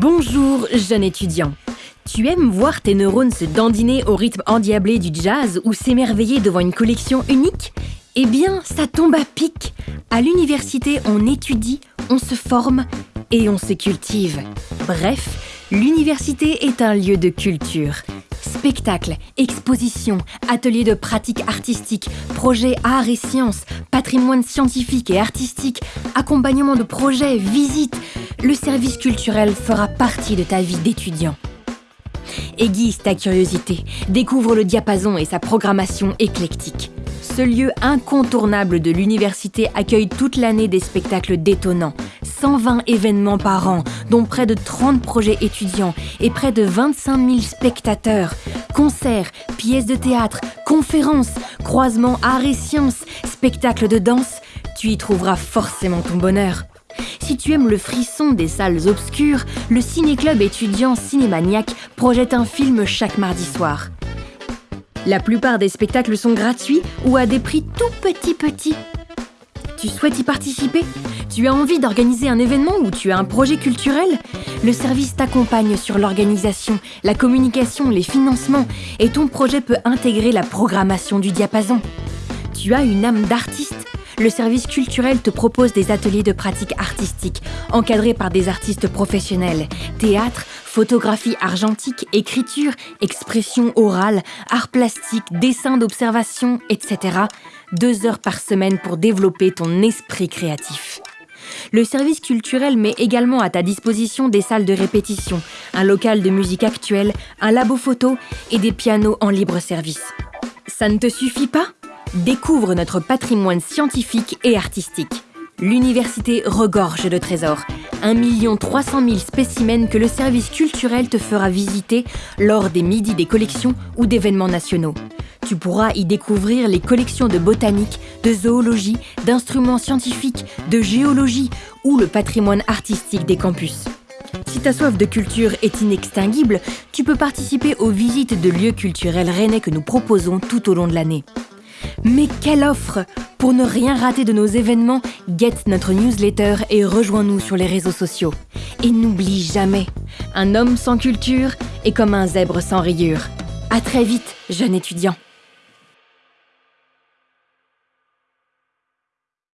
Bonjour, jeune étudiant. Tu aimes voir tes neurones se dandiner au rythme endiablé du jazz ou s'émerveiller devant une collection unique? Eh bien, ça tombe à pic. À l'université, on étudie, on se forme et on se cultive. Bref, l'université est un lieu de culture. Spectacles, expositions, ateliers de pratique artistique, projets arts et sciences, patrimoine scientifique et artistique, accompagnement de projets, visites, le service culturel fera partie de ta vie d'étudiant. Aiguise ta curiosité, découvre le diapason et sa programmation éclectique. Ce lieu incontournable de l'université accueille toute l'année des spectacles détonnants, 120 événements par an, dont près de 30 projets étudiants et près de 25 000 spectateurs. Concerts, pièces de théâtre, conférences, croisements arts et sciences, spectacles de danse, tu y trouveras forcément ton bonheur. Si tu aimes le frisson des salles obscures, le ciné-club étudiant Cinémaniac projette un film chaque mardi soir. La plupart des spectacles sont gratuits ou à des prix tout petits petits. Tu souhaites y participer? Tu as envie d'organiser un événement ou tu as un projet culturel? Le service t'accompagne sur l'organisation, la communication, les financements et ton projet peut intégrer la programmation du diapason. Tu as une âme d'artiste? Le service culturel te propose des ateliers de pratique artistique, encadrés par des artistes professionnels. Théâtre, photographie argentique, écriture, expression orale, art plastique, dessin d'observation, etc. Deux heures par semaine pour développer ton esprit créatif. Le service culturel met également à ta disposition des salles de répétition, un local de musique actuelle, un labo photo et des pianos en libre service. Ça ne te suffit pas? Découvre notre patrimoine scientifique et artistique. L'université regorge de trésors. 1 300 000 spécimens que le service culturel te fera visiter lors des midis des collections ou d'événements nationaux. Tu pourras y découvrir les collections de botanique, de zoologie, d'instruments scientifiques, de géologie ou le patrimoine artistique des campus. Si ta soif de culture est inextinguible, tu peux participer aux visites de lieux culturels rennais que nous proposons tout au long de l'année. Mais quelle offre Pour ne rien rater de nos événements, get notre newsletter et rejoins-nous sur les réseaux sociaux. Et n'oublie jamais, un homme sans culture est comme un zèbre sans rayures. À très vite, jeune étudiant.